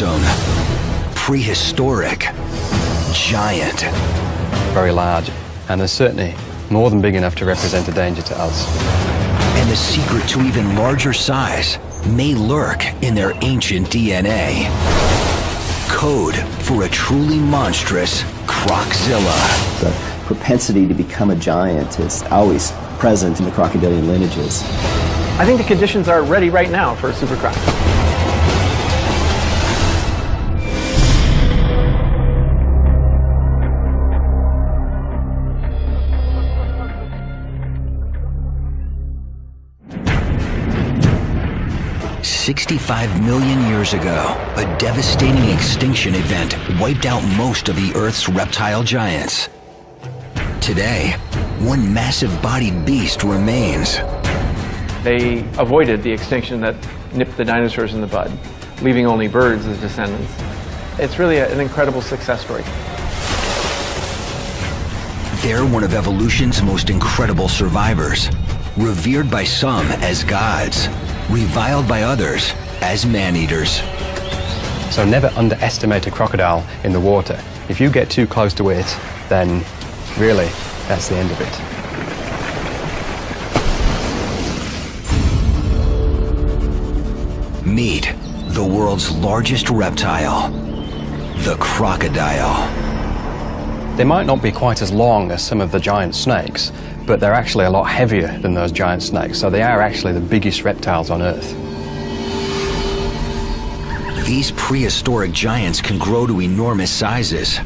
fearsome, prehistoric, giant. Very large, and they're certainly more than big enough to represent a danger to us. And the secret to even larger size may lurk in their ancient DNA. Code for a truly monstrous Croczilla. The propensity to become a giant is always present in the crocodilian lineages. I think the conditions are ready right now for a super croc. Sixty-five million years ago, a devastating extinction event wiped out most of the Earth's reptile giants. Today, one massive-bodied beast remains. They avoided the extinction that nipped the dinosaurs in the bud, leaving only birds as descendants. It's really a, an incredible success story. They're one of evolution's most incredible survivors, revered by some as gods, reviled by others as man-eaters. So never underestimate a crocodile in the water. If you get too close to it, then really, that's the end of it. Meet the world's largest reptile, the crocodile. They might not be quite as long as some of the giant snakes, but they're actually a lot heavier than those giant snakes, so they are actually the biggest reptiles on Earth. These prehistoric giants can grow to enormous sizes,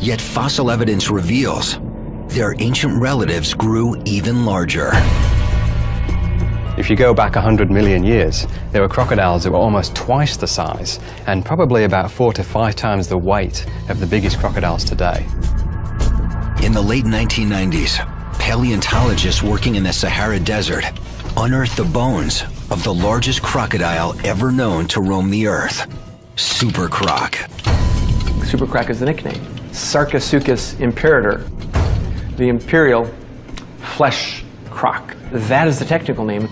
yet fossil evidence reveals their ancient relatives grew even larger. If you go back 100 million years, there were crocodiles that were almost twice the size and probably about four to five times the weight of the biggest crocodiles today. In the late 1990s, paleontologists working in the Sahara Desert unearthed the bones of the largest crocodile ever known to roam the Earth, Super Croc. Super croc is the nickname. Sarcosuchus imperator, the imperial flesh croc. That is the technical name.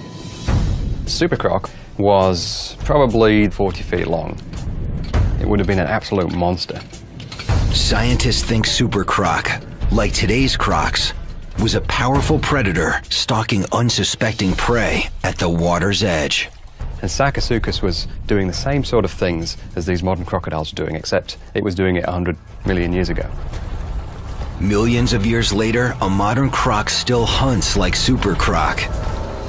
Super Croc was probably 40 feet long. It would have been an absolute monster. Scientists think Super Croc, like today's crocs, was a powerful predator stalking unsuspecting prey at the water's edge. And Sarcosuchus was doing the same sort of things as these modern crocodiles are doing, except it was doing it 100 million years ago. Millions of years later, a modern croc still hunts like Super Croc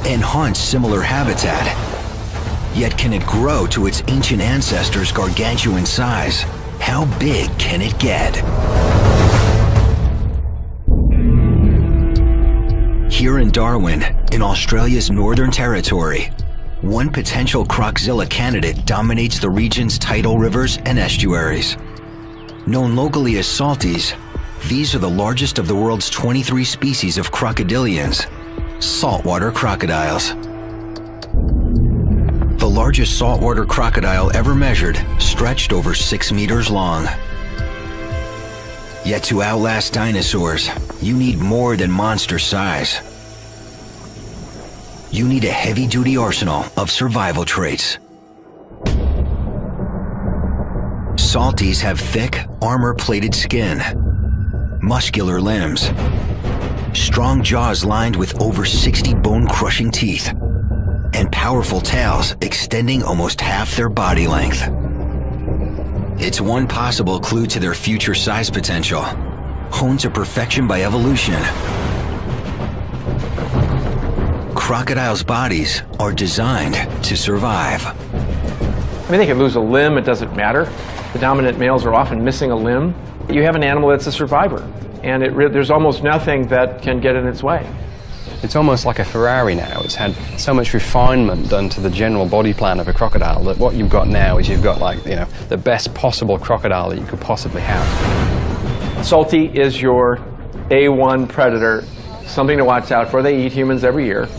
and haunts similar habitat. Yet can it grow to its ancient ancestors' gargantuan size? How big can it get? Here in Darwin, in Australia's Northern Territory, one potential Croczilla candidate dominates the region's tidal rivers and estuaries. Known locally as salties, these are the largest of the world's 23 species of crocodilians, saltwater crocodiles. The largest saltwater crocodile ever measured stretched over six meters long. Yet to outlast dinosaurs, you need more than monster size. You need a heavy-duty arsenal of survival traits. Salties have thick, armor-plated skin, muscular limbs, strong jaws lined with over 60 bone-crushing teeth, and powerful tails extending almost half their body length. It's one possible clue to their future size potential, honed to perfection by evolution. Crocodiles' bodies are designed to survive. I mean, they can lose a limb, it doesn't matter. The dominant males are often missing a limb. You have an animal that's a survivor, and it there's almost nothing that can get in its way. It's almost like a Ferrari now. It's had so much refinement done to the general body plan of a crocodile that what you've got now is you've got like, you know, the best possible crocodile that you could possibly have. Salty is your A1 predator, something to watch out for. They eat humans every year.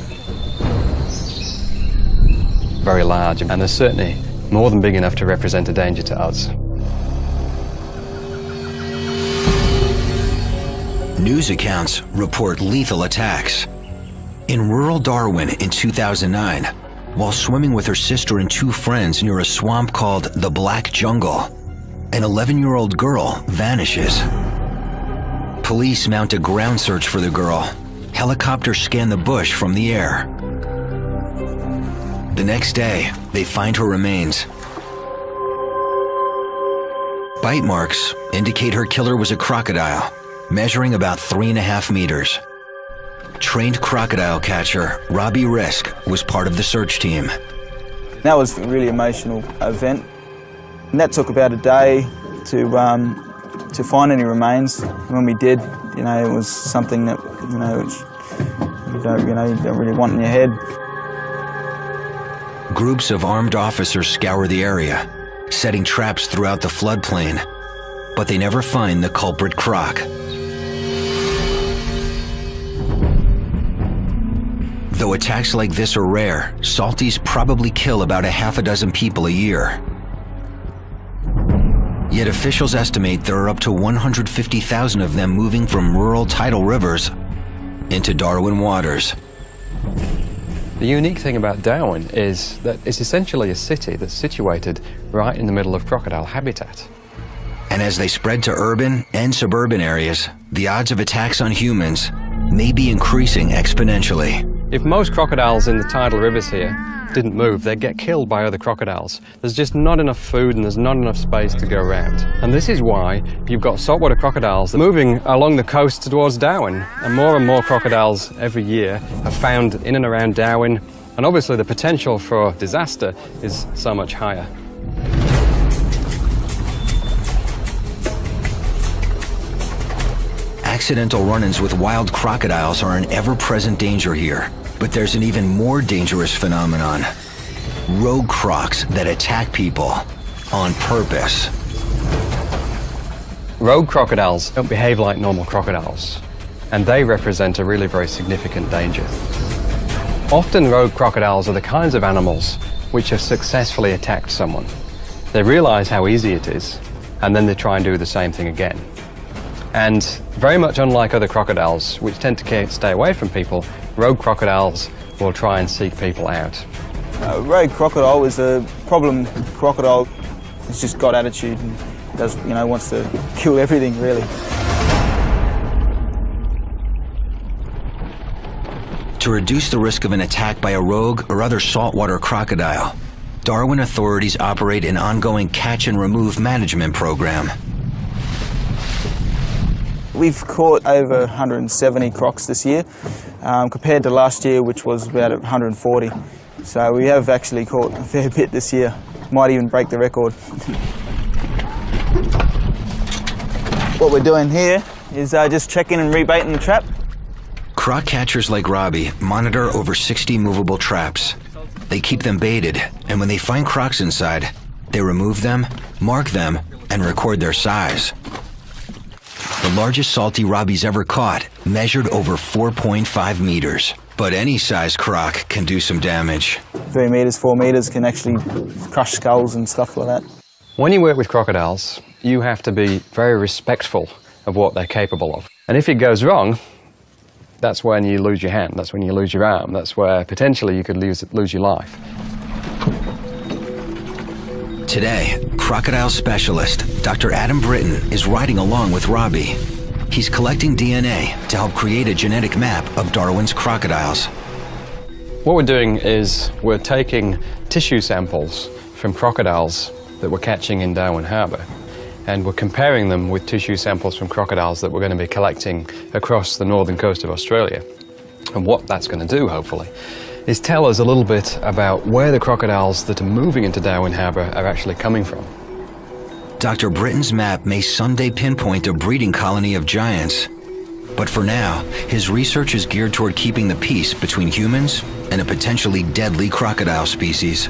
Very large, and they're certainly more than big enough to represent a danger to us. News accounts report lethal attacks. In rural Darwin in 2009, while swimming with her sister and two friends near a swamp called the Black Jungle. An 11 year old girl vanishes. Police mount a ground search for the girl. Helicopters scan the bush from the air. The next day, they find her remains. Bite marks indicate her killer was a crocodile, measuring about three and a half meters. Trained crocodile catcher Robbie Risk was part of the search team. That was a really emotional event. And that took about a day to, um, to find any remains. When we did, you know, it was something that, you know, you don't, you know, you don't really want in your head. Groups of armed officers scour the area, setting traps throughout the floodplain, but they never find the culprit croc. Though attacks like this are rare, salties probably kill about a half a dozen people a year. Yet officials estimate there are up to 150,000 of them moving from rural tidal rivers into Darwin waters. The unique thing about Darwin is that it's essentially a city that's situated right in the middle of crocodile habitat. And as they spread to urban and suburban areas, the odds of attacks on humans may be increasing exponentially. If most crocodiles in the tidal rivers here didn't move, they'd get killed by other crocodiles. There's just not enough food and there's not enough space to go around. And this is why you've got saltwater crocodiles moving along the coast towards Darwin. And more and more crocodiles every year are found in and around Darwin. And obviously the potential for disaster is so much higher. Accidental run-ins with wild crocodiles are an ever-present danger here. But there's an even more dangerous phenomenon. Rogue crocs that attack people on purpose. Rogue crocodiles don't behave like normal crocodiles, and they represent a really very significant danger. Often rogue crocodiles are the kinds of animals which have successfully attacked someone. They realize how easy it is, and then they try and do the same thing again. And very much unlike other crocodiles, which tend to stay away from people, rogue crocodiles will try and seek people out. Uh, rogue crocodile is a problem crocodile. It's just got attitude and does, you know, wants to kill everything really. To reduce the risk of an attack by a rogue or other saltwater crocodile, Darwin authorities operate an ongoing catch and remove management program. We've caught over 170 crocs this year, um, compared to last year, which was about 140. So we have actually caught a fair bit this year. Might even break the record. what we're doing here is uh, just checking and rebaiting the trap. Croc catchers like Robbie monitor over 60 movable traps. They keep them baited, and when they find crocs inside, they remove them, mark them, and record their size. The largest salty Robbie's ever caught measured over 4.5 meters. But any size croc can do some damage. Three meters, four meters can actually crush skulls and stuff like that. When you work with crocodiles, you have to be very respectful of what they're capable of. And if it goes wrong, that's when you lose your hand, that's when you lose your arm, that's where potentially you could lose, lose your life. Today, crocodile specialist Dr. Adam Britton is riding along with Robbie. He's collecting DNA to help create a genetic map of Darwin's crocodiles. What we're doing is we're taking tissue samples from crocodiles that we're catching in Darwin Harbour and we're comparing them with tissue samples from crocodiles that we're going to be collecting across the northern coast of Australia. And what that's going to do, hopefully, is tell us a little bit about where the crocodiles that are moving into Darwin Harbour are actually coming from. Dr. Britton's map may someday pinpoint a breeding colony of giants. But for now, his research is geared toward keeping the peace between humans and a potentially deadly crocodile species.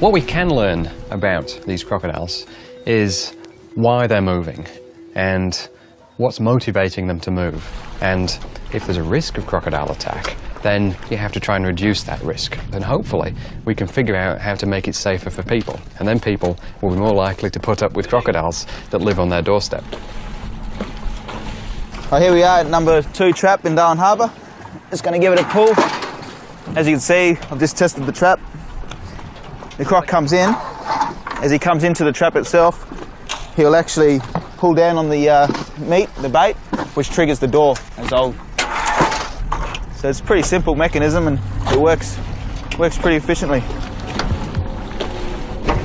What we can learn about these crocodiles is why they're moving and what's motivating them to move. And if there's a risk of crocodile attack, then you have to try and reduce that risk. And hopefully we can figure out how to make it safer for people. And then people will be more likely to put up with crocodiles that live on their doorstep. Oh, here we are at number two trap in Darwin Harbour. Just going to give it a pull. As you can see, I've just tested the trap. The croc comes in. As he comes into the trap itself, he'll actually pull down on the uh, meat, the bait, which triggers the door as old. So it's a pretty simple mechanism and it works works pretty efficiently.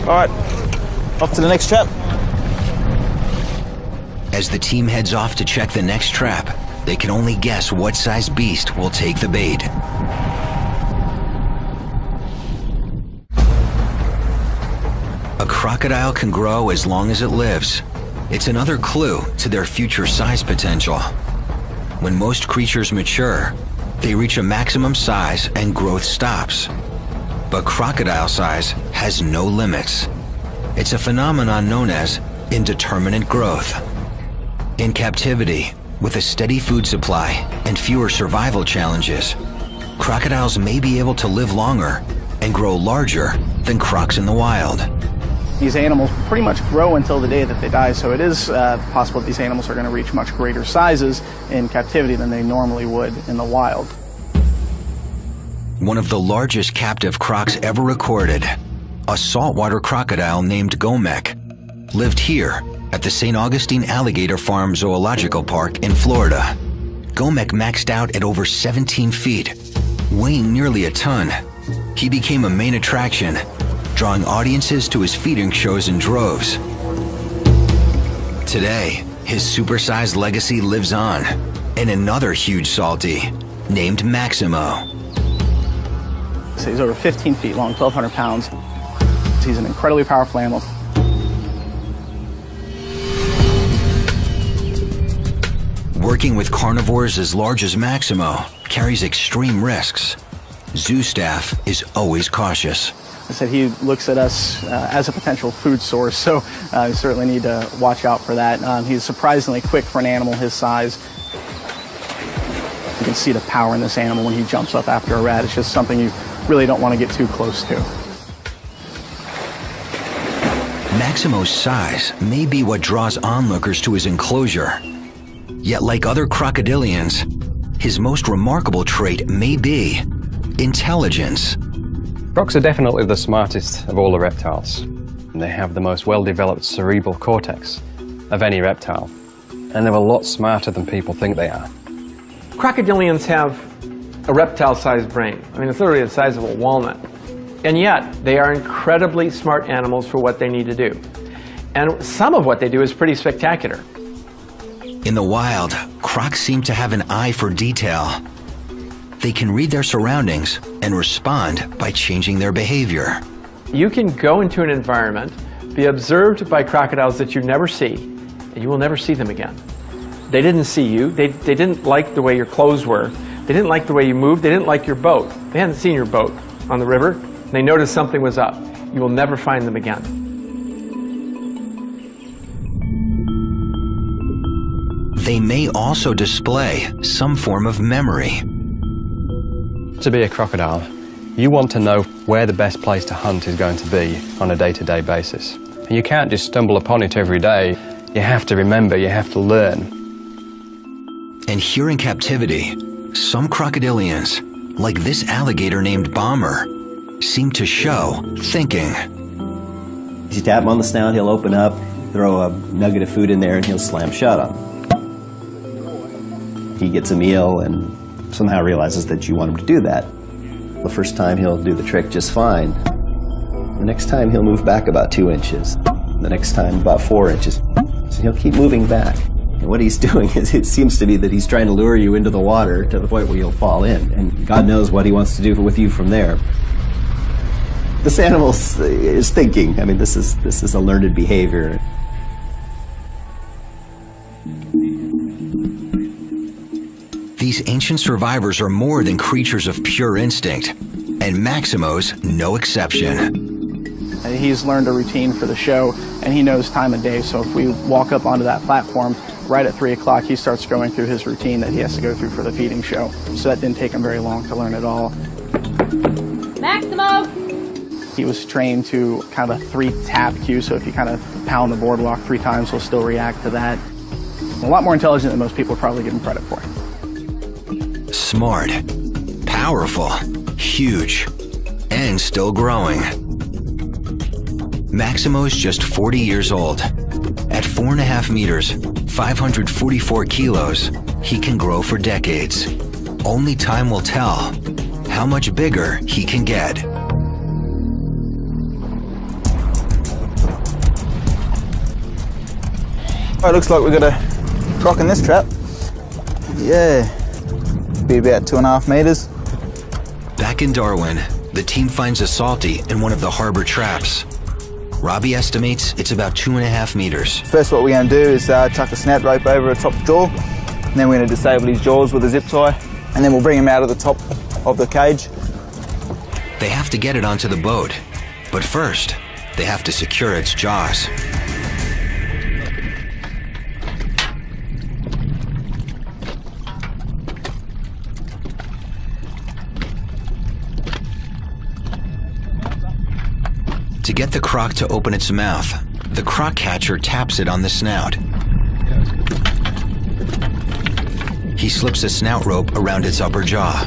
All right, off to the next trap. As the team heads off to check the next trap, they can only guess what size beast will take the bait. A crocodile can grow as long as it lives. It's another clue to their future size potential. When most creatures mature, they reach a maximum size and growth stops. But crocodile size has no limits. It's a phenomenon known as indeterminate growth. In captivity, with a steady food supply and fewer survival challenges, crocodiles may be able to live longer and grow larger than crocs in the wild. These animals pretty much grow until the day that they die, so it is uh, possible that these animals are going to reach much greater sizes in captivity than they normally would in the wild. One of the largest captive crocs ever recorded, a saltwater crocodile named Gomek, lived here at the St. Augustine Alligator Farm Zoological Park in Florida. Gomek maxed out at over 17 feet, weighing nearly a ton. He became a main attraction, drawing audiences to his feeding shows in droves. Today, his supersized legacy lives on in another huge salty named Maximo. So he's over 15 feet long, 1,200 pounds. He's an incredibly powerful animal. Working with carnivores as large as Maximo carries extreme risks. Zoo staff is always cautious. I said he looks at us uh, as a potential food source, so uh, we certainly need to watch out for that. Um, he's surprisingly quick for an animal his size. You can see the power in this animal when he jumps up after a rat. It's just something you really don't want to get too close to. Maximo's size may be what draws onlookers to his enclosure. Yet like other crocodilians, his most remarkable trait may be intelligence. Crocs are definitely the smartest of all the reptiles. They have the most well-developed cerebral cortex of any reptile. And they're a lot smarter than people think they are. Crocodilians have a reptile-sized brain. I mean, it's literally the size of a walnut. And yet, they are incredibly smart animals for what they need to do. And some of what they do is pretty spectacular. In the wild, crocs seem to have an eye for detail. They can read their surroundings and respond by changing their behavior. You can go into an environment, be observed by crocodiles that you never see, and you will never see them again. They didn't see you. They, they didn't like the way your clothes were. They didn't like the way you moved. They didn't like your boat. They hadn't seen your boat on the river. They noticed something was up. You will never find them again. They may also display some form of memory. To be a crocodile, you want to know where the best place to hunt is going to be on a day-to-day basis. And you can't just stumble upon it every day. You have to remember, you have to learn. And here in captivity, some crocodilians, like this alligator named Bomber, seem to show thinking. You tap him on the snout, he'll open up, throw a nugget of food in there, and he'll slam shut on. He gets a meal and somehow realizes that you want him to do that. The first time he'll do the trick just fine. The next time he'll move back about two inches. The next time about four inches. So he'll keep moving back. And what he's doing is it seems to be that he's trying to lure you into the water to the point where you'll fall in. And God knows what he wants to do with you from there. This animal uh, is thinking. I mean, this is, this is a learned behavior. These ancient survivors are more than creatures of pure instinct, and Maximo's no exception. He's learned a routine for the show, and he knows time of day. So if we walk up onto that platform right at 3 o'clock, he starts going through his routine that he has to go through for the feeding show. So that didn't take him very long to learn at all. Maximo! He was trained to kind of a three tap cue, so if you kind of pound the boardwalk three times, he'll still react to that. A lot more intelligent than most people probably give him credit for. Smart, powerful, huge, and still growing. Maximo is just 40 years old. At 4.5 meters, 544 kilos, he can grow for decades. Only time will tell how much bigger he can get. Oh, it looks like we've got a rock in this trap. Yeah, be about two and a half meters. Back in Darwin, the team finds a salty in one of the harbor traps. Robbie estimates it's about two and a half meters. First what we're going to do is uh, chuck a snout rope over the top jaw, and then we're going to disable his jaws with a zip tie, and then we'll bring him out of the top of the cage. They have to get it onto the boat, but first, they have to secure its jaws. To get the croc to open its mouth, the croc catcher taps it on the snout. He slips a snout rope around its upper jaw.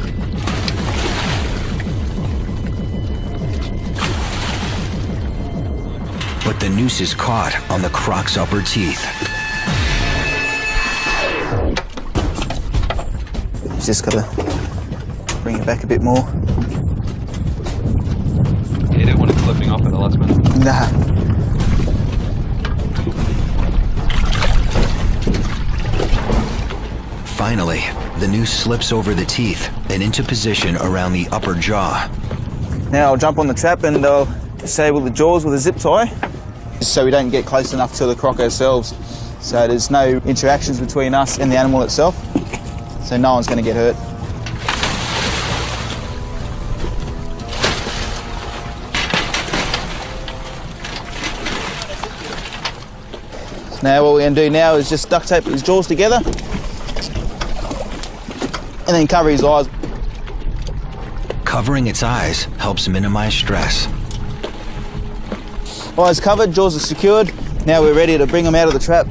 But the noose is caught on the croc's upper teeth. Just got to bring it back a bit more. Finally, the noose slips over the teeth and into position around the upper jaw. Now I'll jump on the trap and I'll disable the jaws with a zip tie so we don't get close enough to the croc ourselves. So there's no interactions between us and the animal itself. So no one's going to get hurt. Now what we're going to do now is just duct tape his jaws together and then cover his eyes. Covering its eyes helps minimize stress. Eyes covered, jaws are secured. Now we're ready to bring him out of the trap.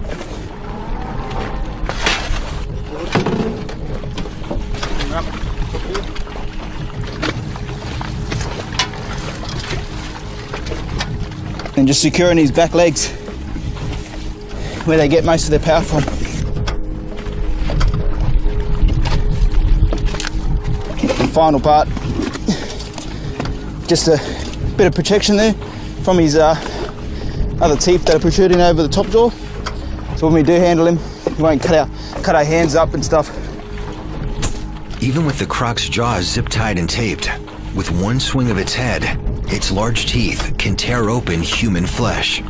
And just securing his back legs where they get most of their power from. And final part, just a bit of protection there from his uh, other teeth that are protruding over the top jaw. So when we do handle him, we won't cut our, cut our hands up and stuff. Even with the croc's jaws zip tied and taped, with one swing of its head, its large teeth can tear open human flesh.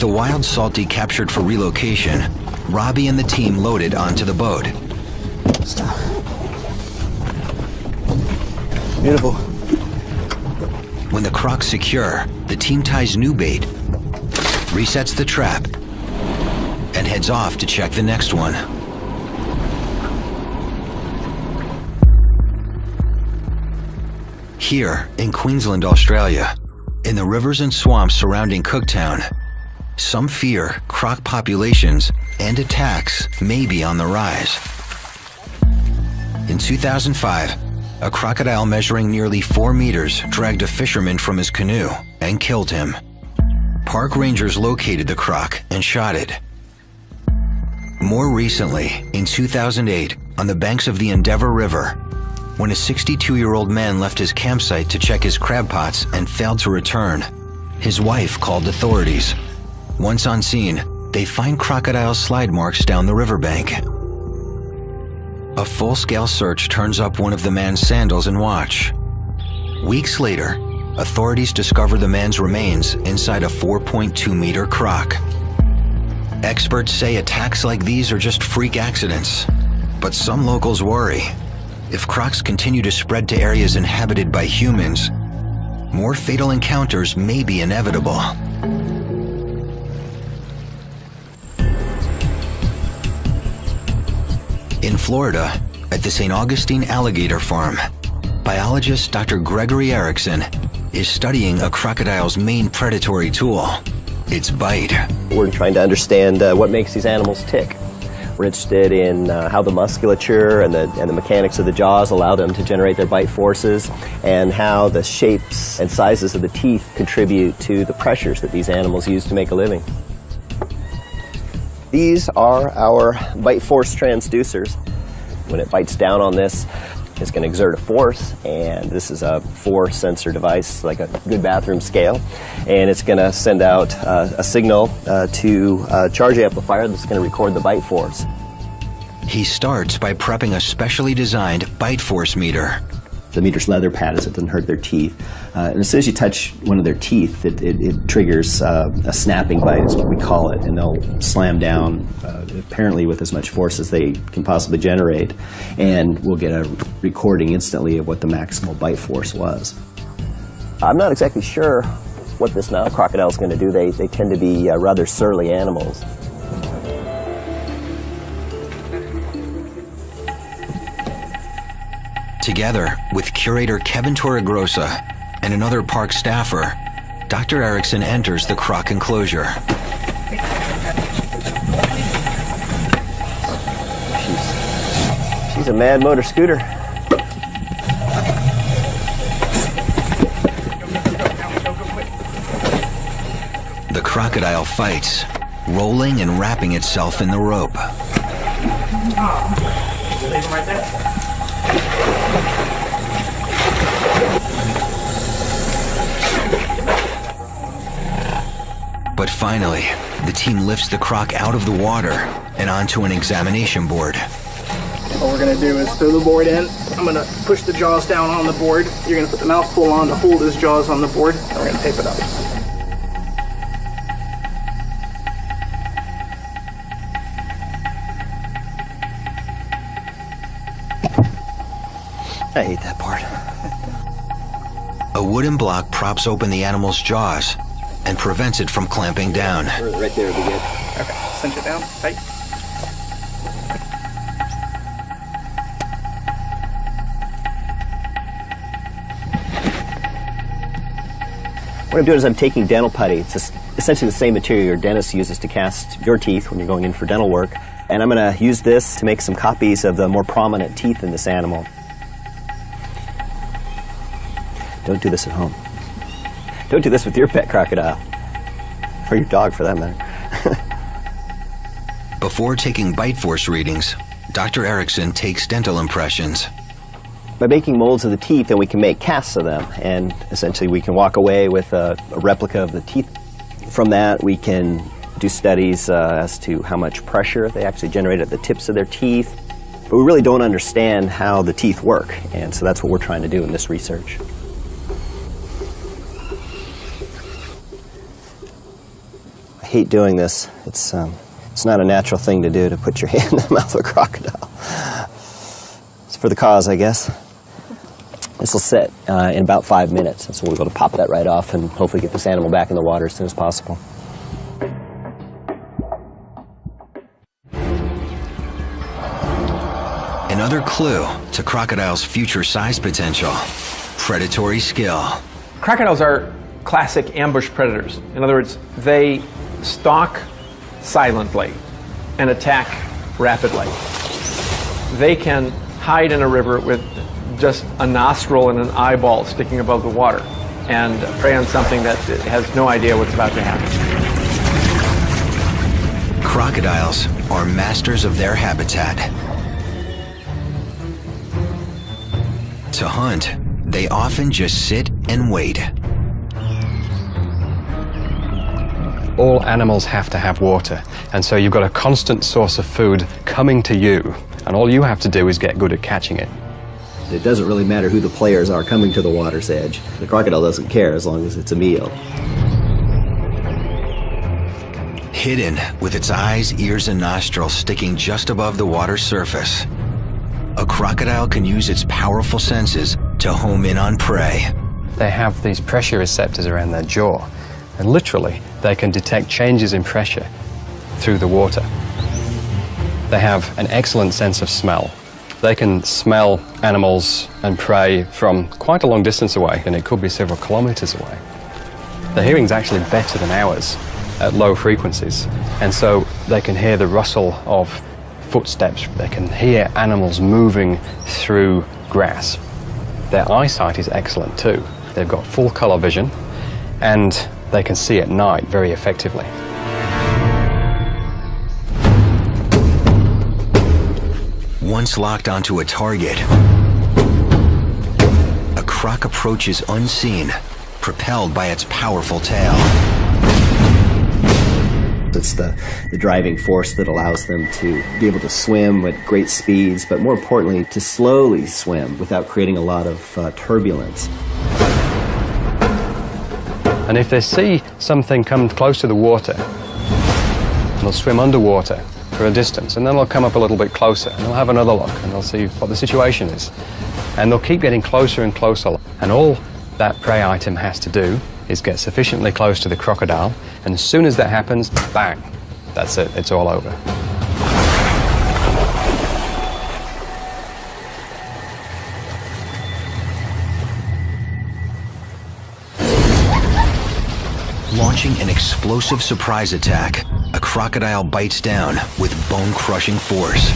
With a wild salty captured for relocation, Robbie and the team loaded onto the boat. Stop. Beautiful. When the croc's secure, the team ties new bait, resets the trap, and heads off to check the next one. Here, in Queensland, Australia, in the rivers and swamps surrounding Cooktown, some fear croc populations and attacks may be on the rise. In 2005, a crocodile measuring nearly four meters dragged a fisherman from his canoe and killed him. Park rangers located the croc and shot it. More recently, in 2008, on the banks of the Endeavour River, when a 62-year-old man left his campsite to check his crab pots and failed to return, his wife called authorities. Once on scene, they find crocodile slide marks down the riverbank. A full-scale search turns up one of the man's sandals and watch. Weeks later, authorities discover the man's remains inside a 4.2 meter croc. Experts say attacks like these are just freak accidents, but some locals worry. If crocs continue to spread to areas inhabited by humans, more fatal encounters may be inevitable. In Florida, at the St. Augustine Alligator Farm, biologist Dr. Gregory Erickson is studying a crocodile's main predatory tool, its bite. We're trying to understand uh, what makes these animals tick. We're interested in uh, how the musculature and the, and the mechanics of the jaws allow them to generate their bite forces, and how the shapes and sizes of the teeth contribute to the pressures that these animals use to make a living. These are our bite force transducers. When it bites down on this, it's going to exert a force, and this is a four sensor device, like a good bathroom scale, and it's going to send out uh, a signal uh, to a charge amplifier that's going to record the bite force. He starts by prepping a specially designed bite force meter. The meter's leather padded so it doesn't hurt their teeth. Uh, and as soon as you touch one of their teeth, it, it, it triggers uh, a snapping bite, is what we call it, and they'll slam down, uh, apparently with as much force as they can possibly generate, and we'll get a recording instantly of what the maximal bite force was. I'm not exactly sure what this Nile crocodile is going to do. They, they tend to be uh, rather surly animals. Together with curator Kevin Torregrossa and another park staffer, Dr. Erickson enters the croc enclosure. She's, she's a mad motor scooter. The crocodile fights, rolling and wrapping itself in the rope. But finally, the team lifts the croc out of the water and onto an examination board. What we're gonna do is throw the board in. I'm gonna push the jaws down on the board. You're gonna put the mouth pull on to hold his jaws on the board, and we're gonna tape it up. I hate that part. A wooden block props open the animal's jaws and prevents it from clamping down. Right there would be good. Okay, cinch it down, tight. What I'm doing is I'm taking dental putty. It's essentially the same material your dentist uses to cast your teeth when you're going in for dental work. And I'm going to use this to make some copies of the more prominent teeth in this animal. Don't do this at home. Don't do this with your pet crocodile. Or your dog, for that matter. Before taking bite force readings, Dr. Erickson takes dental impressions. By making molds of the teeth, then we can make casts of them, and essentially we can walk away with a, a replica of the teeth. From that, we can do studies uh, as to how much pressure they actually generate at the tips of their teeth. But we really don't understand how the teeth work, and so that's what we're trying to do in this research. Hate doing this. It's, um, it's not a natural thing to do to put your hand in the mouth of a crocodile. It's for the cause, I guess. This will sit uh, in about five minutes, and so we'll be able to pop that right off and hopefully get this animal back in the water as soon as possible. Another clue to crocodile's future size potential predatory skill. Crocodiles are classic ambush predators. In other words, they stalk silently and attack rapidly. They can hide in a river with just a nostril and an eyeball sticking above the water and prey on something that has no idea what's about to happen. Crocodiles are masters of their habitat. To hunt, they often just sit and wait. All animals have to have water. And so you've got a constant source of food coming to you. And all you have to do is get good at catching it. It doesn't really matter who the players are coming to the water's edge. The crocodile doesn't care as long as it's a meal. Hidden with its eyes, ears, and nostrils sticking just above the water's surface. A crocodile can use its powerful senses to home in on prey. They have these pressure receptors around their jaw. And literally, they can detect changes in pressure through the water. They have an excellent sense of smell. They can smell animals and prey from quite a long distance away, and it could be several kilometers away. Their hearing's actually better than ours at low frequencies, and so they can hear the rustle of footsteps, they can hear animals moving through grass. Their eyesight is excellent too. They've got full color vision and they can see at night very effectively. Once locked onto a target, a croc approaches unseen, propelled by its powerful tail. It's the, the driving force that allows them to be able to swim at great speeds, but more importantly, to slowly swim without creating a lot of uh, turbulence. And if they see something come close to the water, they'll swim underwater for a distance, and then they'll come up a little bit closer, and they'll have another look, and they'll see what the situation is. And they'll keep getting closer and closer, and all that prey item has to do is get sufficiently close to the crocodile, and as soon as that happens, bang, that's it, it's all over. Launching an explosive surprise attack, a crocodile bites down with bone-crushing force.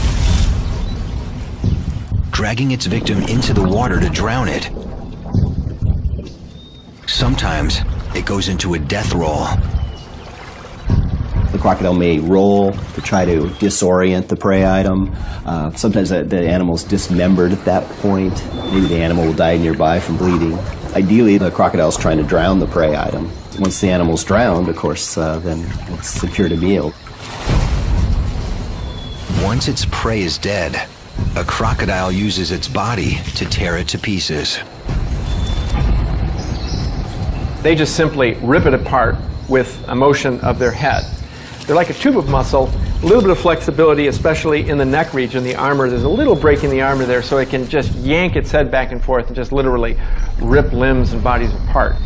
Dragging its victim into the water to drown it. Sometimes it goes into a death roll. The crocodile may roll to try to disorient the prey item. Uh, sometimes the, the animal's dismembered at that point. Maybe the animal will die nearby from bleeding. Ideally, the crocodile's trying to drown the prey item. Once the animal's drowned, of course, uh, then it's secured a meal. Once its prey is dead, a crocodile uses its body to tear it to pieces. They just simply rip it apart with a motion of their head. They're like a tube of muscle, a little bit of flexibility, especially in the neck region, the armor. There's a little break in the armor there, so it can just yank its head back and forth and just literally rip limbs and bodies apart.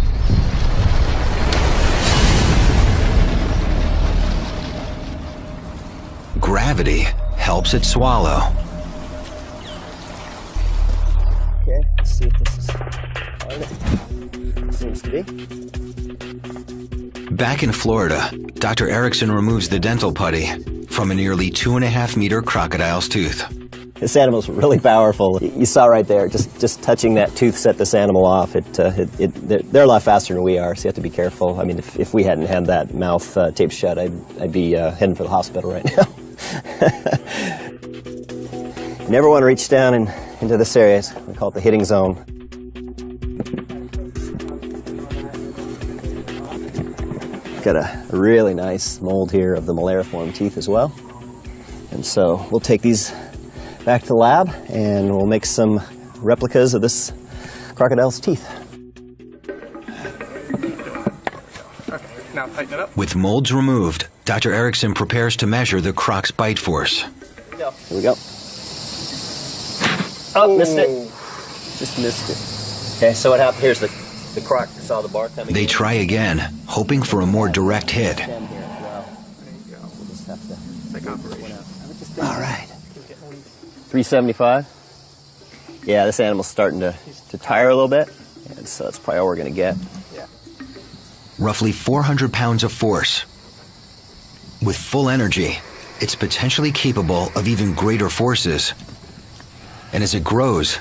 Gravity helps it swallow. Okay, let's see if this is Seems to be. Back in Florida, Dr. Erickson removes the dental putty from a nearly two and a half meter crocodile's tooth. This animal's really powerful. You saw right there, just just touching that tooth set this animal off. It, uh, it, it they're, they're, a lot faster than we are, so you have to be careful. I mean, if, if we hadn't had that mouth uh, taped shut, I'd, I'd be uh, heading for the hospital right now. You never want to reach down in, into this area. We call it the hitting zone. Got a, a really nice mold here of the molariform teeth as well. And so we'll take these back to the lab and we'll make some replicas of this crocodile's teeth. With molds removed, Dr. Erickson prepares to measure the croc's bite force. Here we go. Oh, missed it. Just missed it. Okay, so what happened? Here's the, the croc saw the bar coming They in. try again, hoping for a more direct hit. All right. 375. Yeah, this animal's starting to, to tire a little bit, and so that's probably all we're going to get. Roughly 400 pounds of force. With full energy, it's potentially capable of even greater forces. And as it grows,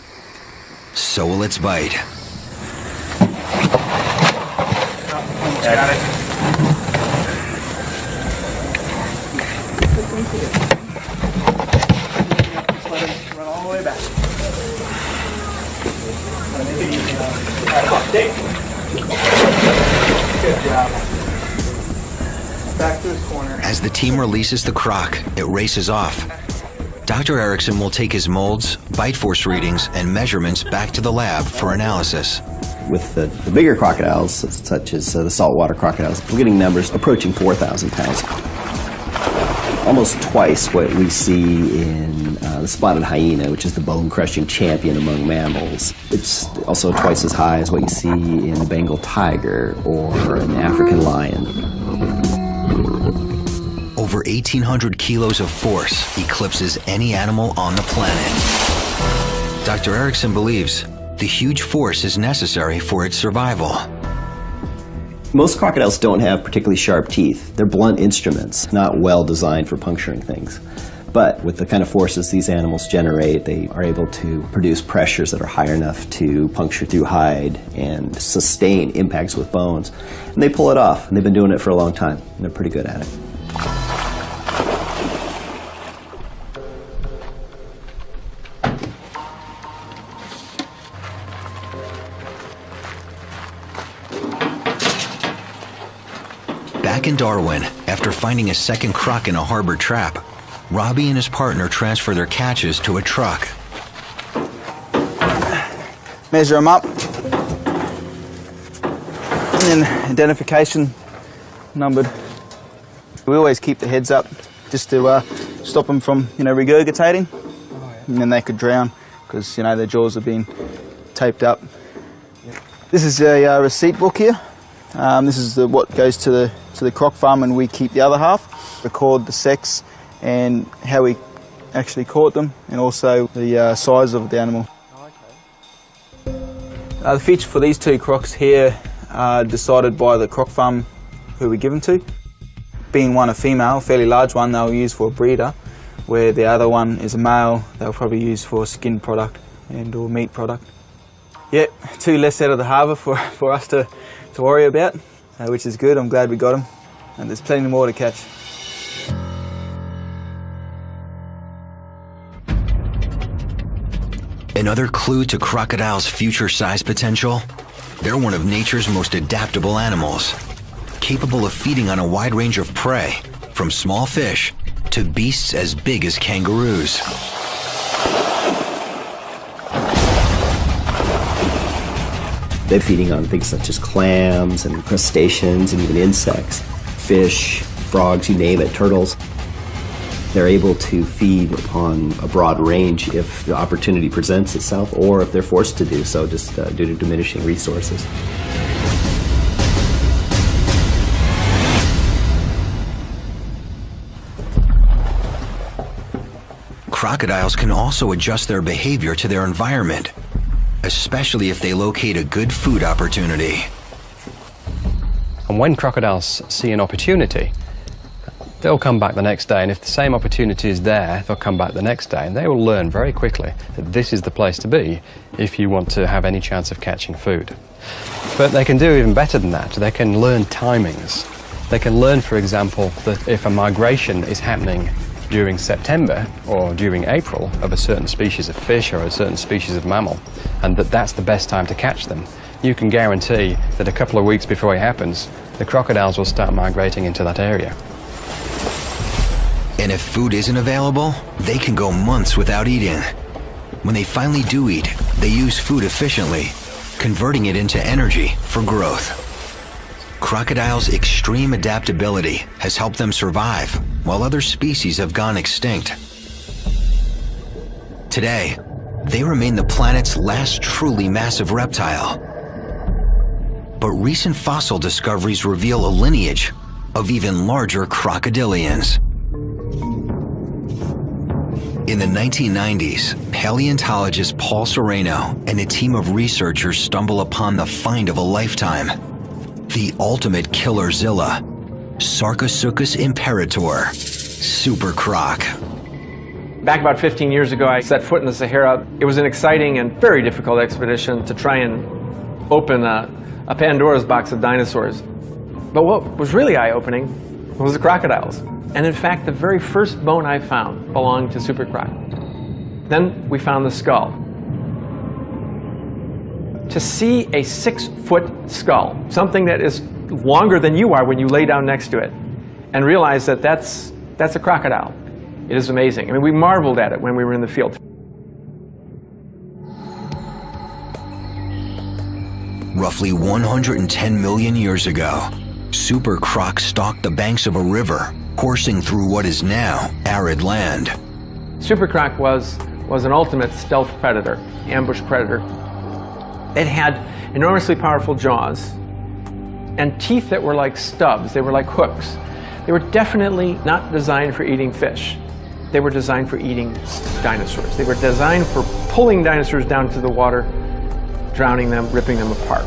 so will its bite. Got it. All back. Good job. Back to his corner. As the team releases the croc, it races off. Dr. Erickson will take his molds, bite force readings, and measurements back to the lab for analysis. With the, the bigger crocodiles, such as uh, the saltwater crocodiles, we're getting numbers approaching 4,000 pounds. Almost twice what we see in uh, the spotted hyena, which is the bone-crushing champion among mammals. It's also twice as high as what you see in the Bengal tiger or an African lion. Over 1,800 kilos of force eclipses any animal on the planet. Dr. Erickson believes the huge force is necessary for its survival. Most crocodiles don't have particularly sharp teeth. They're blunt instruments, not well designed for puncturing things. But with the kind of forces these animals generate, they are able to produce pressures that are high enough to puncture through hide and sustain impacts with bones. And they pull it off, and they've been doing it for a long time, and they're pretty good at it. Darwin, after finding a second croc in a harbor trap, Robbie and his partner transfer their catches to a truck. Measure them up. And then identification numbered. We always keep the heads up just to uh, stop them from, you know, regurgitating. And then they could drown because, you know, their jaws have been taped up. This is a uh, receipt book here. Um, this is the, what goes to the to the croc farm, and we keep the other half. Record the sex and how we actually caught them, and also the uh, size of the animal. Uh, the feature for these two crocs here are decided by the croc farm who we give them to. Being one a female, fairly large one, they'll use for a breeder, where the other one is a male, they'll probably use for skin product and or meat product. Yep, two less out of the harbour for, for us to, to worry about, uh, which is good. I'm glad we got them. And there's plenty more to catch. Another clue to crocodiles' future size potential? They're one of nature's most adaptable animals, capable of feeding on a wide range of prey, from small fish to beasts as big as kangaroos. They're feeding on things such as clams and crustaceans and even insects, fish, frogs, you name it, turtles. They're able to feed upon a broad range if the opportunity presents itself or if they're forced to do so just uh, due to diminishing resources. Crocodiles can also adjust their behavior to their environment, especially if they locate a good food opportunity. And when crocodiles see an opportunity, they'll come back the next day, and if the same opportunity is there, they'll come back the next day, and they will learn very quickly that this is the place to be if you want to have any chance of catching food. But they can do even better than that. They can learn timings. They can learn, for example, that if a migration is happening during September or during April of a certain species of fish or a certain species of mammal, and that that's the best time to catch them, you can guarantee that a couple of weeks before it happens, the crocodiles will start migrating into that area. And if food isn't available, they can go months without eating. When they finally do eat, they use food efficiently, converting it into energy for growth. Crocodiles' extreme adaptability has helped them survive, while other species have gone extinct. Today, they remain the planet's last truly massive reptile. But recent fossil discoveries reveal a lineage of even larger crocodilians. In the 1990s, paleontologist Paul Sereno and a team of researchers stumble upon the find of a lifetime the ultimate killerzilla, Sarcosuchus imperator, super croc. Back about 15 years ago, I set foot in the Sahara. It was an exciting and very difficult expedition to try and open a, a Pandora's box of dinosaurs. But what was really eye-opening was the crocodiles. And in fact, the very first bone I found belonged to Super Croc. Then we found the skull. To see a six-foot skull, something that is longer than you are when you lay down next to it, and realize that that's, that's a crocodile, it is amazing. I mean, we marveled at it when we were in the field. Roughly 110 million years ago, Super Croc stalked the banks of a river, coursing through what is now arid land. Super Croc was, was an ultimate stealth predator, ambush predator. It had enormously powerful jaws and teeth that were like stubs, they were like hooks. They were definitely not designed for eating fish. They were designed for eating dinosaurs. They were designed for pulling dinosaurs down to the water, drowning them, ripping them apart.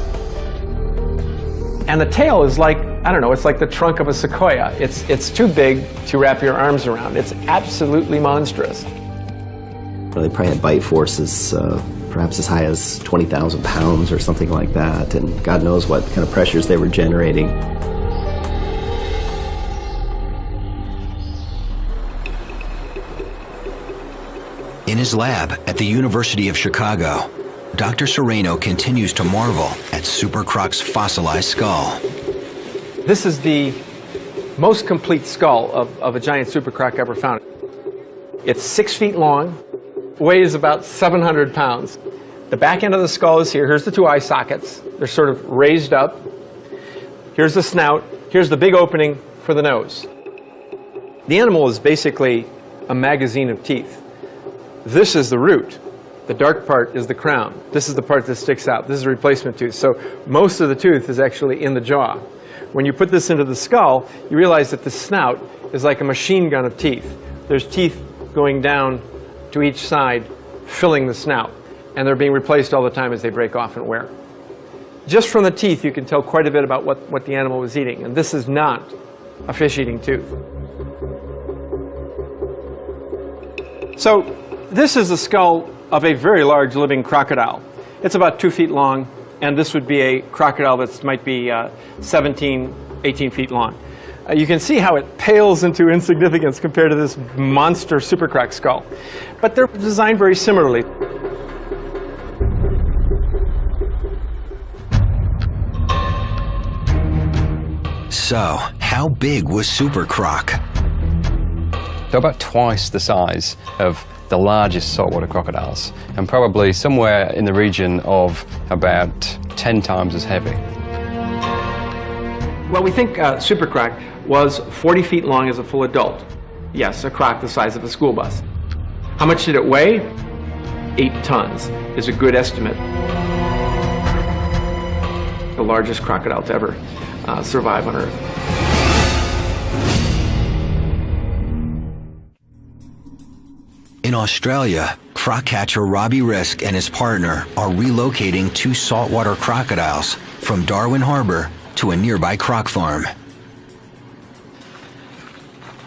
And the tail is like, I don't know, it's like the trunk of a sequoia. It's, it's too big to wrap your arms around. It's absolutely monstrous. Well, They probably had bite forces uh, perhaps as high as 20,000 pounds or something like that, and God knows what kind of pressures they were generating. In his lab at the University of Chicago, Dr. Sereno continues to marvel at Super Croc's fossilized skull. This is the most complete skull of, of a giant super croc ever found. It's six feet long, weighs about 700 pounds. The back end of the skull is here. Here's the two eye sockets. They're sort of raised up. Here's the snout. Here's the big opening for the nose. The animal is basically a magazine of teeth. This is the root. The dark part is the crown. This is the part that sticks out. This is a replacement tooth. So most of the tooth is actually in the jaw. When you put this into the skull, you realize that the snout is like a machine gun of teeth. There's teeth going down to each side, filling the snout. And they're being replaced all the time as they break off and wear. Just from the teeth, you can tell quite a bit about what, what the animal was eating. And this is not a fish-eating tooth. So this is the skull of a very large living crocodile. It's about two feet long, and this would be a crocodile that might be uh, 17, 18 feet long. Uh, you can see how it pales into insignificance compared to this monster super croc skull. But they're designed very similarly. So, how big was Super Croc? They're about twice the size of the largest saltwater crocodiles, and probably somewhere in the region of about 10 times as heavy. Well, we think uh, Super Croc was 40 feet long as a full adult. Yes, a croc the size of a school bus. How much did it weigh? Eight tons is a good estimate. The largest crocodile to ever uh, survive on Earth. In Australia, croc catcher Robbie Risk and his partner are relocating two saltwater crocodiles from Darwin Harbor to a nearby croc farm.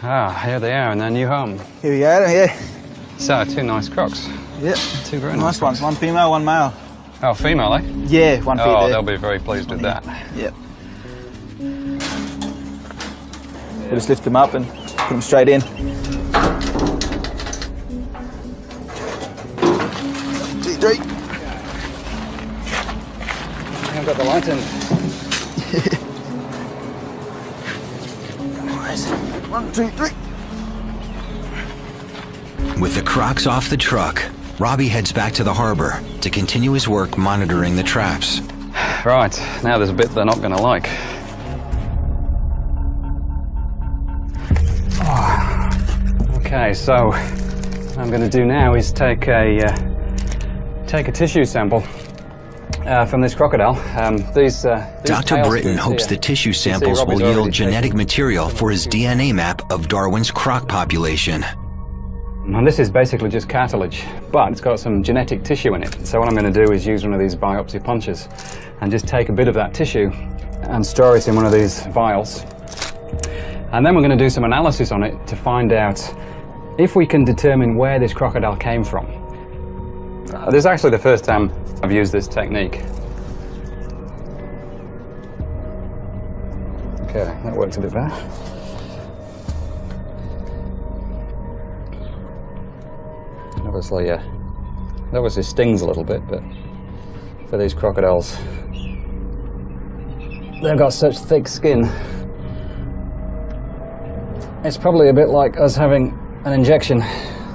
Ah, here they are in their new home. Here we go, yeah. So, two nice crocs. Yep. Two very Nice ones. One female, one male. Oh, female, eh? Yeah, one female. Oh, there. they'll be very pleased with that. Yep. We'll just lift them up and put them straight in. Two, three. I've got the light in. Nice. One, two, three. With the crocs off the truck, Robbie heads back to the harbor to continue his work monitoring the traps. Right, now there's a bit they're not going to like. Oh. Okay, so what I'm going to do now is take a uh, take a tissue sample uh, from this crocodile. Um, these, uh, these Dr. Britton hopes the tissue samples will yield genetic taken material for his. DNA map of Darwin's croc population. And this is basically just cartilage, but it's got some genetic tissue in it. So what I'm going to do is use one of these biopsy punches and just take a bit of that tissue and store it in one of these vials. And then we're going to do some analysis on it to find out if we can determine where this crocodile came from. This is actually the first time I've used this technique. Okay, that worked a bit better. Obviously, uh, it obviously stings a little bit, but for these crocodiles, they've got such thick skin. It's probably a bit like us having an injection.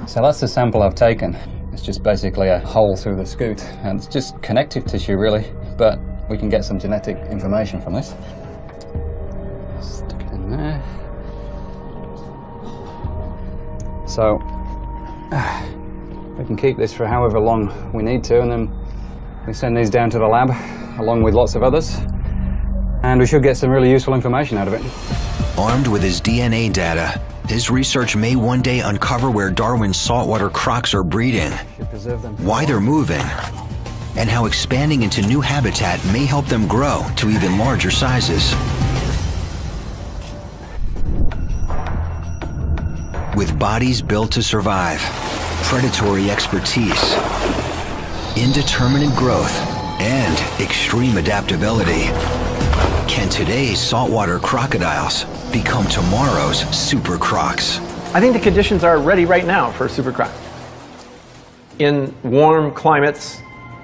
So that's the sample I've taken. It's just basically a hole through the scute, and it's just connective tissue, really. But we can get some genetic information from this. Stick it in there. So we can keep this for however long we need to, and then we send these down to the lab along with lots of others, and we should get some really useful information out of it. Armed with his DNA data, his research may one day uncover where Darwin's saltwater crocs are breeding, why they're moving, and how expanding into new habitat may help them grow to even larger sizes. With bodies built to survive, predatory expertise, indeterminate growth, and extreme adaptability, can today's saltwater crocodiles become tomorrow's super crocs? I think the conditions are ready right now for a super croc. In warm climates,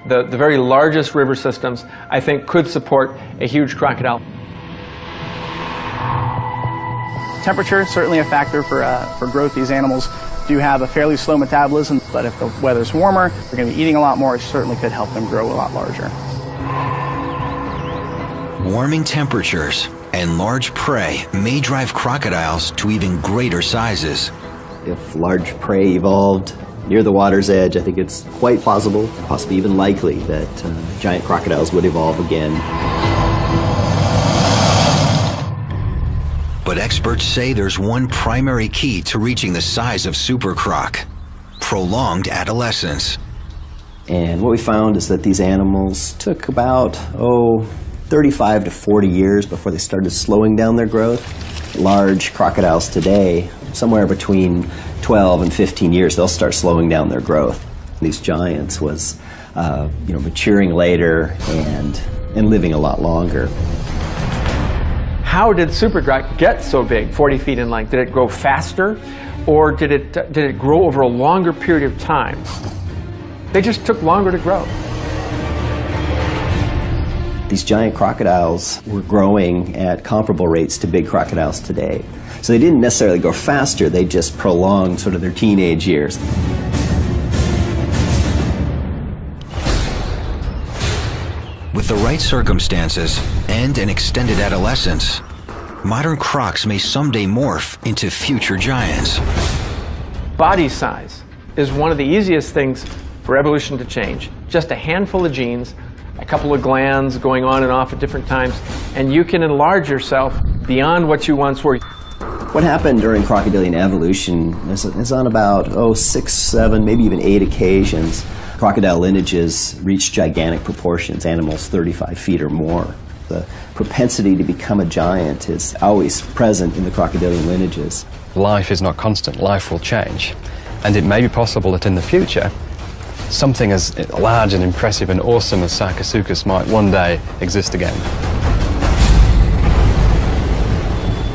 the, the very largest river systems, I think, could support a huge crocodile. Temperature is certainly a factor for, uh, for growth. These animals do have a fairly slow metabolism, but if the weather's warmer, they're going to be eating a lot more. It certainly could help them grow a lot larger. Warming temperatures and large prey may drive crocodiles to even greater sizes. If large prey evolved near the water's edge, I think it's quite plausible, possibly even likely, that uh, giant crocodiles would evolve again. But experts say there's one primary key to reaching the size of super croc prolonged adolescence. And what we found is that these animals took about, oh, 35 to 40 years before they started slowing down their growth. Large crocodiles today, somewhere between 12 and 15 years, they'll start slowing down their growth. These giants was, uh, you know, maturing later and, and living a lot longer. How did super croc get so big, 40 feet in length? Did it grow faster, or did it, did it grow over a longer period of time? They just took longer to grow. These giant crocodiles were growing at comparable rates to big crocodiles today. So they didn't necessarily grow faster, they just prolonged sort of their teenage years. With the right circumstances and an extended adolescence, modern crocs may someday morph into future giants. Body size is one of the easiest things for evolution to change. Just a handful of genes, a couple of glands going on and off at different times, and you can enlarge yourself beyond what you once were. What happened during crocodilian evolution is, is on about, oh, six, seven, maybe even eight occasions. Crocodile lineages reached gigantic proportions, animals 35 feet or more. The propensity to become a giant is always present in the crocodilian lineages. Life is not constant, life will change. And it may be possible that in the future, something as large and impressive and awesome as Sarcosuchus might one day exist again.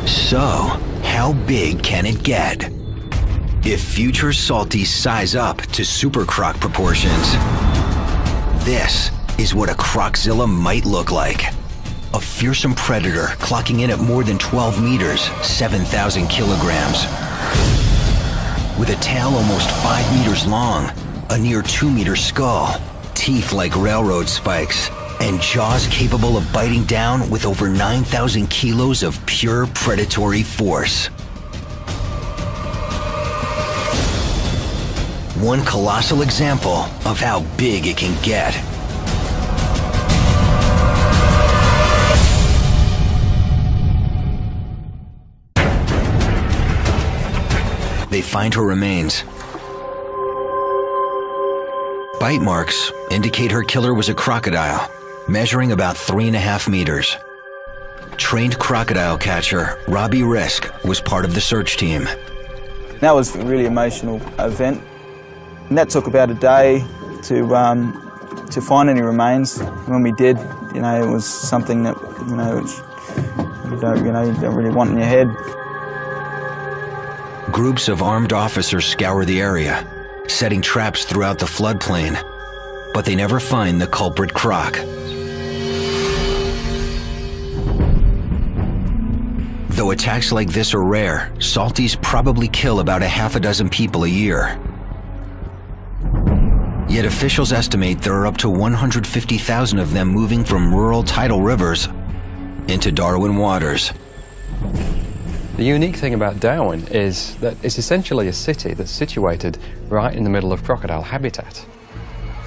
So, how big can it get? If future salties size up to super croc proportions, this is what a croczilla might look like. A fearsome predator clocking in at more than 12 meters, 7,000 kilograms. With a tail almost 5 meters long, a near 2 meter skull, teeth like railroad spikes, and jaws capable of biting down with over 9,000 kilos of pure predatory force. One colossal example of how big it can get. They find her remains. Bite marks indicate her killer was a crocodile, measuring about three and a half meters. Trained crocodile catcher Robbie Risk was part of the search team. That was a really emotional event. And that took about a day to, um, to find any remains. When we did, you know, it was something that, you know, you don't, you know, you don't really want in your head. Groups of armed officers scour the area, setting traps throughout the floodplain, but they never find the culprit croc. Though attacks like this are rare, salties probably kill about a half a dozen people a year. Yet officials estimate there are up to 150,000 of them moving from rural tidal rivers into Darwin waters. The unique thing about Darwin is that it's essentially a city that's situated right in the middle of crocodile habitat.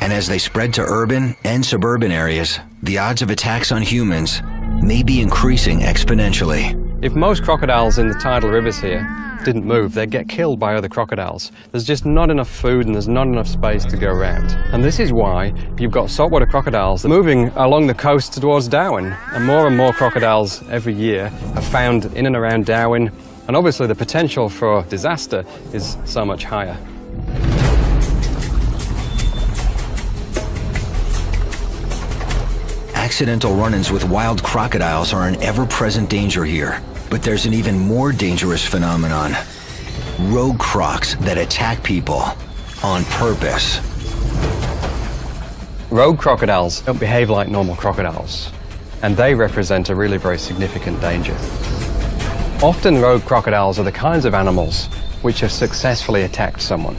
And as they spread to urban and suburban areas, the odds of attacks on humans may be increasing exponentially. If most crocodiles in the tidal rivers here didn't move, they'd get killed by other crocodiles. There's just not enough food and there's not enough space to go around. And this is why you've got saltwater crocodiles moving along the coast towards Darwin. And more and more crocodiles every year are found in and around Darwin. And obviously the potential for disaster is so much higher. Accidental run-ins with wild crocodiles are an ever-present danger here. But there's an even more dangerous phenomenon. Rogue crocs that attack people on purpose. Rogue crocodiles don't behave like normal crocodiles, and they represent a really very significant danger. Often rogue crocodiles are the kinds of animals which have successfully attacked someone.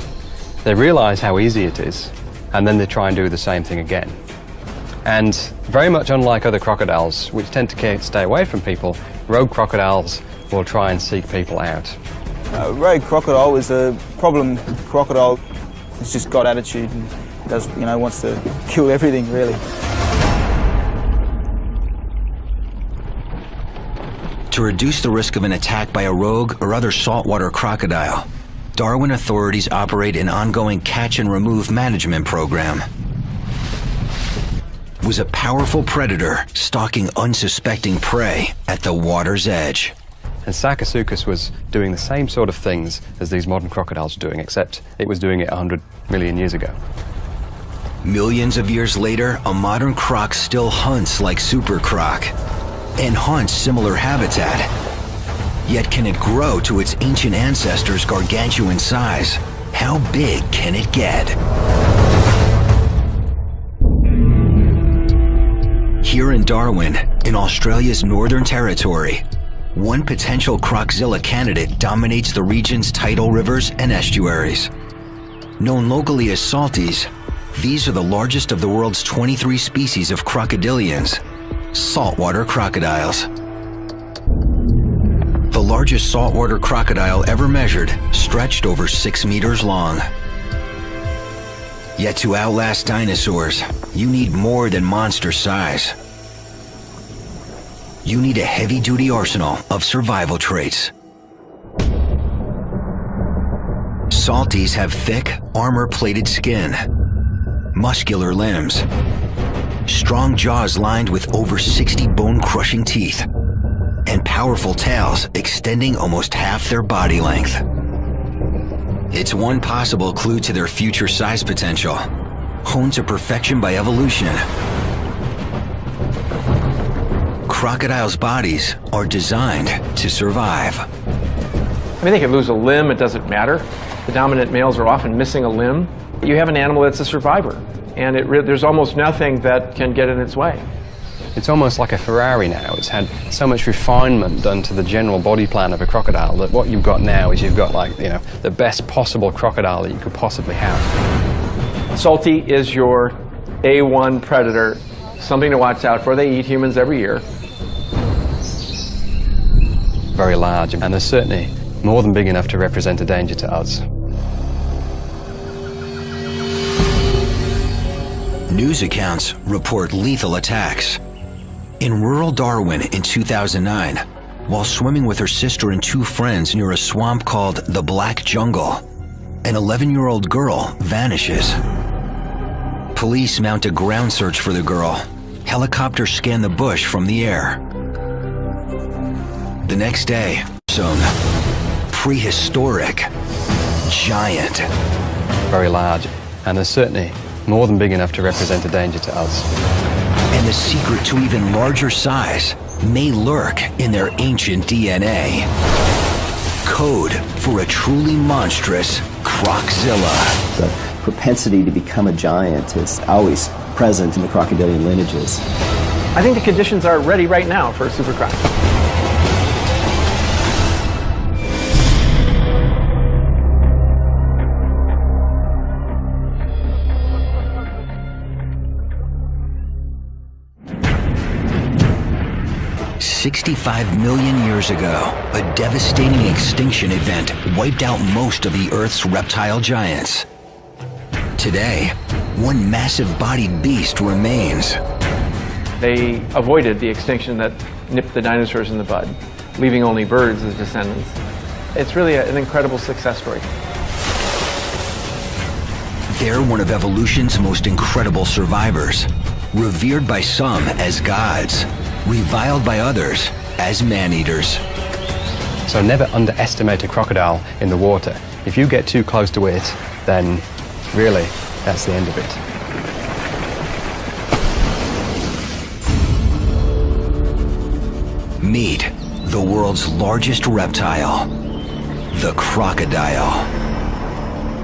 They realize how easy it is, and then they try and do the same thing again. And very much unlike other crocodiles, which tend to stay away from people, rogue crocodiles will try and seek people out. Uh, rogue crocodile is a problem crocodile. It's just got attitude and does, you know, wants to kill everything really. To reduce the risk of an attack by a rogue or other saltwater crocodile, Darwin authorities operate an ongoing catch and remove management program was a powerful predator stalking unsuspecting prey at the water's edge. And Sarcosuchus was doing the same sort of things as these modern crocodiles are doing, except it was doing it 100 million years ago. Millions of years later, a modern croc still hunts like Super Croc and hunts similar habitat. Yet can it grow to its ancient ancestors' gargantuan size? How big can it get? Here in Darwin, in Australia's Northern Territory, one potential Croczilla candidate dominates the region's tidal rivers and estuaries. Known locally as salties, these are the largest of the world's 23 species of crocodilians, saltwater crocodiles. The largest saltwater crocodile ever measured stretched over six meters long. Yet to outlast dinosaurs, you need more than monster size you need a heavy-duty arsenal of survival traits. Salties have thick, armor-plated skin, muscular limbs, strong jaws lined with over 60 bone-crushing teeth, and powerful tails extending almost half their body length. It's one possible clue to their future size potential, honed to perfection by evolution crocodiles' bodies are designed to survive. I mean, they can lose a limb, it doesn't matter. The dominant males are often missing a limb. You have an animal that's a survivor, and there's almost nothing that can get in its way. It's almost like a Ferrari now. It's had so much refinement done to the general body plan of a crocodile that what you've got now is you've got like, you know, the best possible crocodile that you could possibly have. Salty is your A1 predator, something to watch out for. They eat humans every year very large, and they're certainly more than big enough to represent a danger to us. News accounts report lethal attacks. In rural Darwin in 2009, while swimming with her sister and two friends near a swamp called the Black Jungle, an 11-year-old girl vanishes. Police mount a ground search for the girl. Helicopters scan the bush from the air. The next day, zone. Prehistoric. Giant. Very large, and they're certainly more than big enough to represent a danger to us. And the secret to even larger size may lurk in their ancient DNA. Code for a truly monstrous Croczilla. The propensity to become a giant is always present in the crocodilian lineages. I think the conditions are ready right now for a super 65 million years ago, a devastating extinction event wiped out most of the Earth's reptile giants. Today, one massive-bodied beast remains. They avoided the extinction that nipped the dinosaurs in the bud. leaving only birds as descendants. It's really an incredible success story. They're one of evolution's most incredible survivors, revered by some as gods, reviled by others as man-eaters. So never underestimate a crocodile in the water. If you get too close to it, then really, that's the end of it. Meet the world's largest reptile, the crocodile.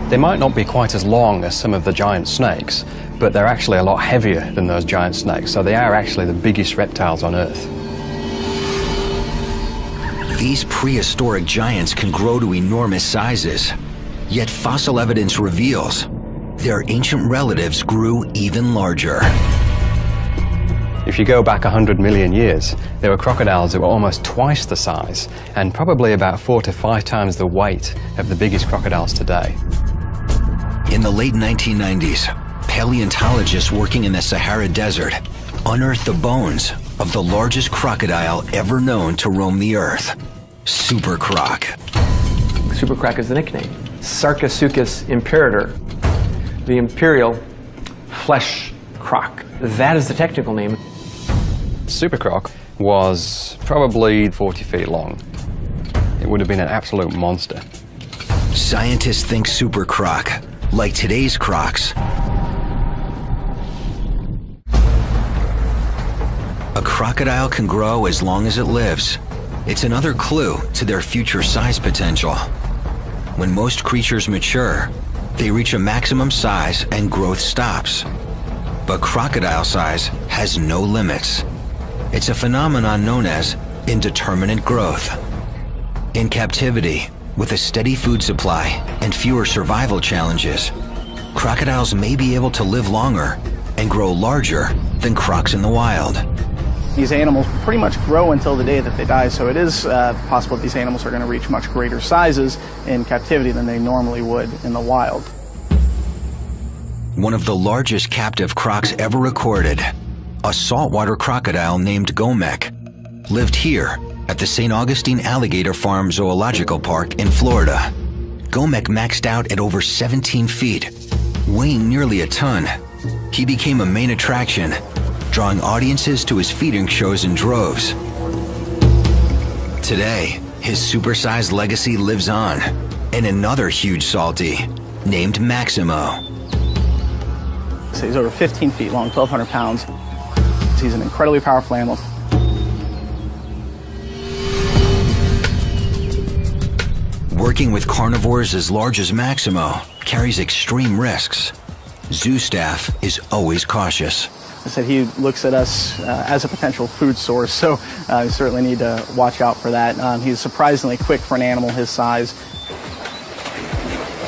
They might not be quite as long as some of the giant snakes, but they're actually a lot heavier than those giant snakes, so they are actually the biggest reptiles on Earth. These prehistoric giants can grow to enormous sizes, yet fossil evidence reveals their ancient relatives grew even larger. If you go back 100 million years, there were crocodiles that were almost twice the size and probably about four to five times the weight of the biggest crocodiles today. In the late 1990s, paleontologists working in the Sahara Desert unearthed the bones of the largest crocodile ever known to roam the earth, Super Croc. Super Croc is the nickname. Sarcosuchus imperator, the imperial flesh croc. That is the technical name. Super Croc was probably 40 feet long. It would have been an absolute monster. Scientists think Super Croc, like today's crocs, crocodile can grow as long as it lives. It's another clue to their future size potential. When most creatures mature, they reach a maximum size and growth stops. But crocodile size has no limits. It's a phenomenon known as indeterminate growth. In captivity, with a steady food supply and fewer survival challenges, crocodiles may be able to live longer and grow larger than crocs in the wild. These animals pretty much grow until the day that they die, so it is uh, possible that these animals are going to reach much greater sizes in captivity than they normally would in the wild. One of the largest captive crocs ever recorded, a saltwater crocodile named Gomek, lived here at the St. Augustine Alligator Farm Zoological Park in Florida. Gomek maxed out at over 17 feet, weighing nearly a ton. He became a main attraction, drawing audiences to his feeding shows in droves. Today, his supersized legacy lives on in another huge salty named Maximo. So he's over 15 feet long, 1,200 pounds. He's an incredibly powerful animal. Working with carnivores as large as Maximo carries extreme risks. Zoo staff is always cautious. I said he looks at us uh, as a potential food source, so uh, we certainly need to watch out for that. Um, he's surprisingly quick for an animal his size.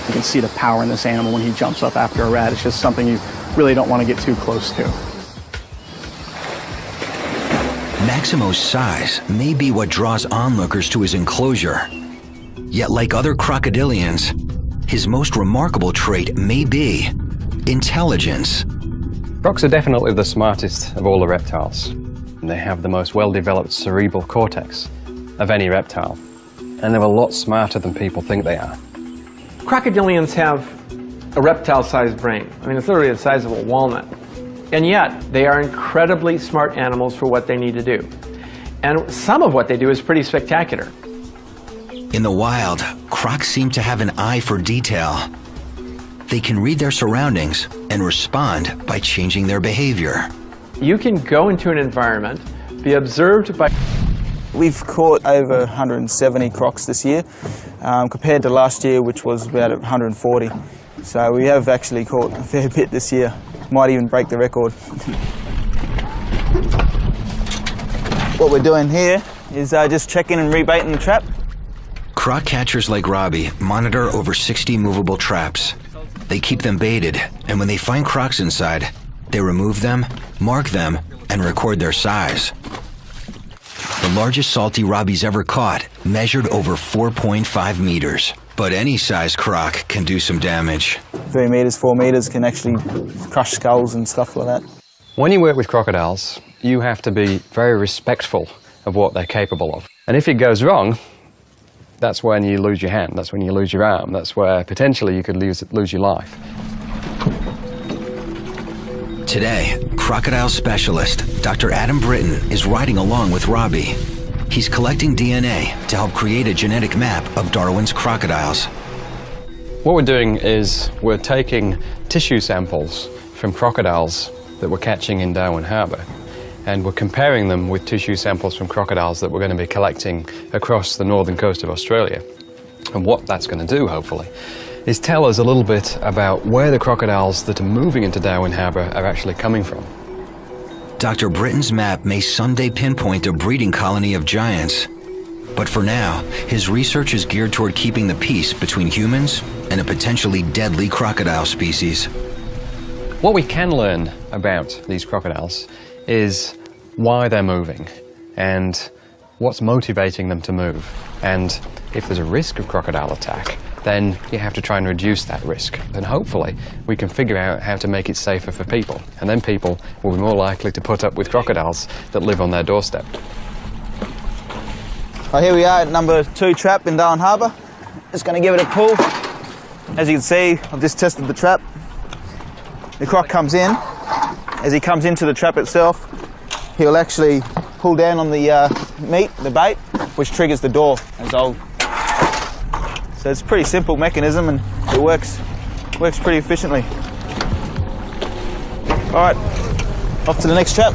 You can see the power in this animal when he jumps up after a rat. It's just something you really don't want to get too close to. Maximo's size may be what draws onlookers to his enclosure. Yet like other crocodilians, his most remarkable trait may be intelligence. Crocs are definitely the smartest of all the reptiles. They have the most well-developed cerebral cortex of any reptile. And they're a lot smarter than people think they are. Crocodilians have a reptile-sized brain. I mean, it's literally the size of a walnut. And yet, they are incredibly smart animals for what they need to do. And some of what they do is pretty spectacular. In the wild, crocs seem to have an eye for detail. They can read their surroundings and respond by changing their behavior. You can go into an environment, be observed by We've caught over 170 crocs this year, um, compared to last year, which was about 140. So we have actually caught a fair bit this year. Might even break the record. what we're doing here is uh, just checking and rebaiting the trap. Croc catchers like Robbie monitor over 60 movable traps. They keep them baited, and when they find crocs inside, they remove them, mark them, and record their size. The largest salty Robbie's ever caught measured over 4.5 meters. But any size croc can do some damage. Three meters, four meters can actually crush skulls and stuff like that. When you work with crocodiles, you have to be very respectful of what they're capable of. And if it goes wrong, that's when you lose your hand, that's when you lose your arm, that's where potentially you could lose, lose your life. Today, crocodile specialist Dr. Adam Britton is riding along with Robbie. He's collecting DNA to help create a genetic map of Darwin's crocodiles. What we're doing is we're taking tissue samples from crocodiles that we're catching in Darwin Harbour and we're comparing them with tissue samples from crocodiles that we're going to be collecting across the northern coast of Australia. And what that's going to do, hopefully, is tell us a little bit about where the crocodiles that are moving into Darwin Harbour are actually coming from. Dr. Britton's map may someday pinpoint a breeding colony of giants. But for now, his research is geared toward keeping the peace between humans and a potentially deadly crocodile species. What we can learn about these crocodiles is why they're moving and what's motivating them to move. And if there's a risk of crocodile attack, then you have to try and reduce that risk. And hopefully we can figure out how to make it safer for people. And then people will be more likely to put up with crocodiles that live on their doorstep. Well, here we are at number two trap in Darwin Harbour. Just going to give it a pull. As you can see, I've just tested the trap. The croc comes in. As he comes into the trap itself, he'll actually pull down on the uh, meat, the bait, which triggers the door as I'll so it's a pretty simple mechanism and it works, works pretty efficiently. All right, off to the next trap.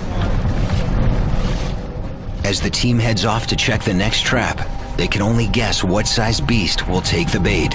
As the team heads off to check the next trap, they can only guess what size beast will take the bait.